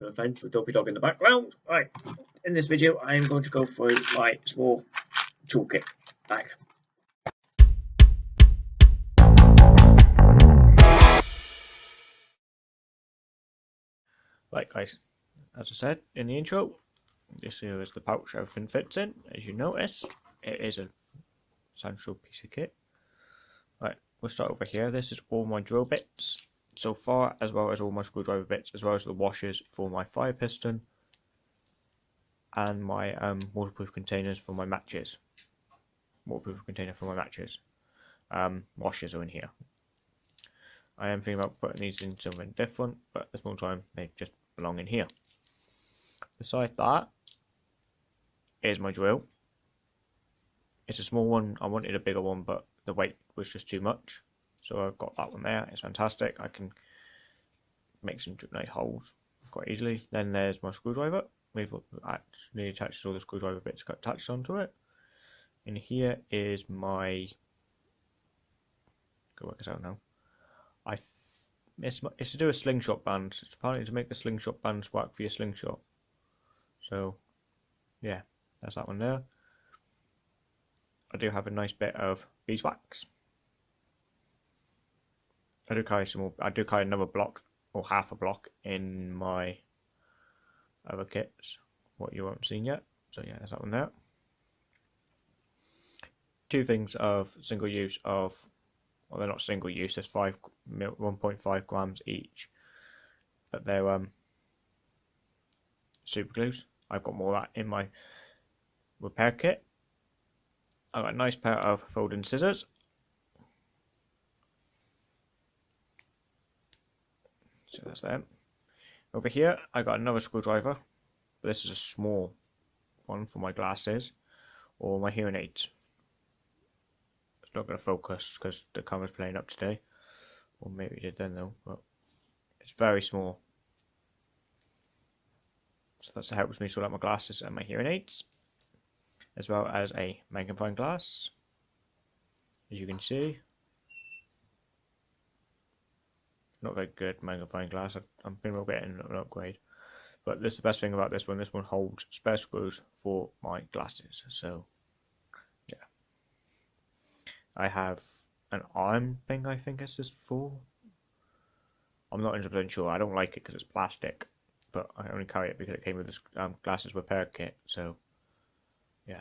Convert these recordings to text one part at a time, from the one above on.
No offense with Dopey Dog in the background. Right, in this video, I am going to go for my small toolkit bag. Right, guys, as I said in the intro, this here is the pouch everything fits in. As you notice, it is a essential piece of kit. Right, we'll start over here. This is all my drill bits so far, as well as all my screwdriver bits, as well as the washers for my fire piston and my um, waterproof containers for my matches. Waterproof container for my matches. Um, washers are in here. I am thinking about putting these in something different, but this one time they just belong in here. Beside that is my drill. It's a small one. I wanted a bigger one, but the weight was just too much. So I've got that one there. It's fantastic. I can make some nice holes quite easily. Then there's my screwdriver. We've actually attached all the screwdriver bits attached onto it. And here is my. Go work this out now. I it's, it's to do a slingshot band. It's apparently to make the slingshot bands work for your slingshot. So, yeah, that's that one there. I do have a nice bit of beeswax. I do carry some more, I do carry another block or half a block in my other kits, what you haven't seen yet. So yeah, there's that one there. Two things of single use of, well they're not single use, there's five, 1.5 grams each, but they're um, super glues. I've got more of that in my repair kit. I've got a nice pair of folding scissors That's that. Over here, I got another screwdriver. This is a small one for my glasses or my hearing aids. It's not going to focus because the camera's playing up today. Or maybe it did then though, but it's very small. So that's helps me sort out my glasses and my hearing aids. As well as a magnifying glass. As you can see, not very good magnifying glass. I'm thinking getting an upgrade. But this is the best thing about this one. This one holds spare screws for my glasses. So, yeah. I have an arm thing, I think this is for. I'm not 100% sure. I don't like it because it's plastic. But I only carry it because it came with this um, glasses repair kit. So, yeah.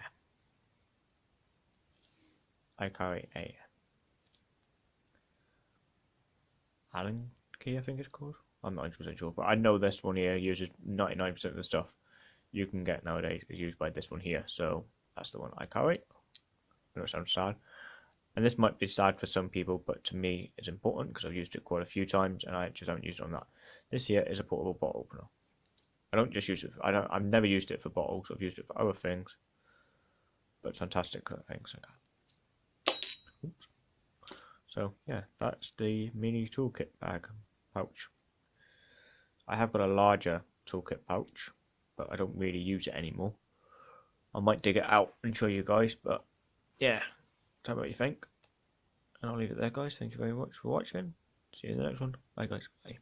I carry a Allen key, I think it's called. I'm not 100% sure, but I know this one here uses 99% of the stuff you can get nowadays is used by this one here. So that's the one I carry. I know it sounds sad. And this might be sad for some people, but to me it's important because I've used it quite a few times and I just haven't used it on that. This here is a portable bottle opener. I don't just use it. For, I don't. I've never used it for bottles. I've used it for other things, but it's fantastic things. Oops. So yeah, that's the mini toolkit bag pouch. I have got a larger toolkit pouch, but I don't really use it anymore. I might dig it out and show you guys, but yeah, tell me what you think. And I'll leave it there, guys. Thank you very much for watching. See you in the next one. Bye, guys. Bye.